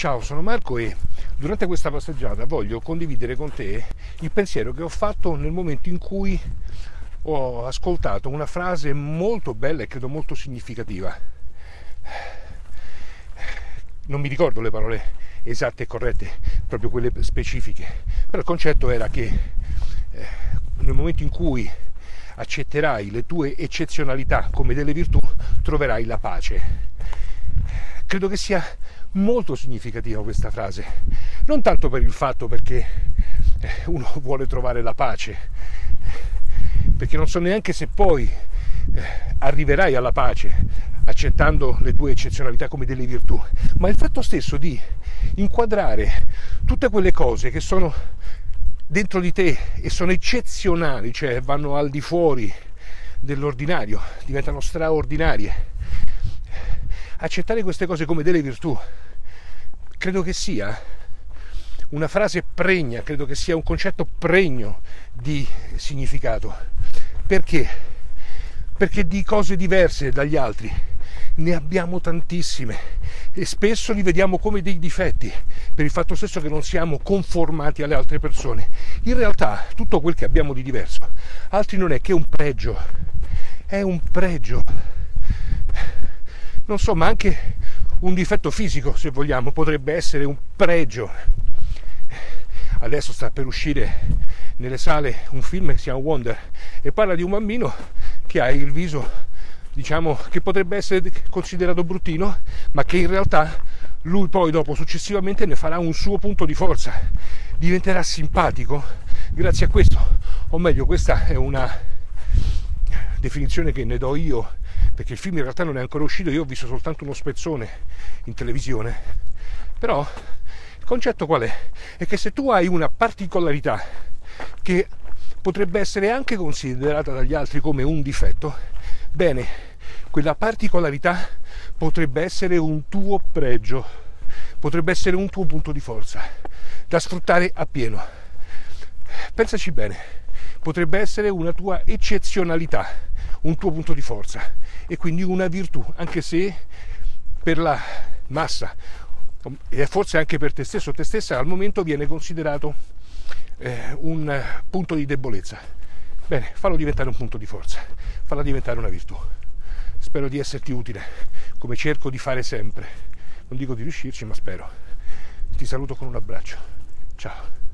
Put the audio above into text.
Ciao, sono Marco e durante questa passeggiata voglio condividere con te il pensiero che ho fatto nel momento in cui ho ascoltato una frase molto bella e credo molto significativa. Non mi ricordo le parole esatte e corrette, proprio quelle specifiche, però il concetto era che eh, nel momento in cui accetterai le tue eccezionalità come delle virtù, troverai la pace. Credo che sia molto significativa questa frase, non tanto per il fatto perché eh, uno vuole trovare la pace, perché non so neanche se poi eh, arriverai alla pace accettando le tue eccezionalità come delle virtù, ma il fatto stesso di inquadrare tutte quelle cose che sono dentro di te e sono eccezionali, cioè vanno al di fuori dell'ordinario, diventano straordinarie. Accettare queste cose come delle virtù credo che sia una frase pregna, credo che sia un concetto pregno di significato. Perché? Perché di cose diverse dagli altri ne abbiamo tantissime e spesso li vediamo come dei difetti per il fatto stesso che non siamo conformati alle altre persone. In realtà tutto quel che abbiamo di diverso altri non è che un pregio, è un pregio. Non so, ma anche un difetto fisico, se vogliamo, potrebbe essere un pregio. Adesso sta per uscire nelle sale un film che si chiama Wonder e parla di un bambino che ha il viso diciamo che potrebbe essere considerato bruttino, ma che in realtà lui poi dopo successivamente ne farà un suo punto di forza, diventerà simpatico grazie a questo, o meglio questa è una definizione che ne do io, perché il film in realtà non è ancora uscito, io ho visto soltanto uno spezzone in televisione, però il concetto qual è? È che se tu hai una particolarità che potrebbe essere anche considerata dagli altri come un difetto, Bene, quella particolarità potrebbe essere un tuo pregio, potrebbe essere un tuo punto di forza da sfruttare appieno. Pensaci bene, potrebbe essere una tua eccezionalità, un tuo punto di forza e quindi una virtù, anche se per la massa e forse anche per te stesso o te stessa al momento viene considerato eh, un punto di debolezza. Bene, fallo diventare un punto di forza, falla diventare una virtù. Spero di esserti utile, come cerco di fare sempre. Non dico di riuscirci, ma spero. Ti saluto con un abbraccio. Ciao.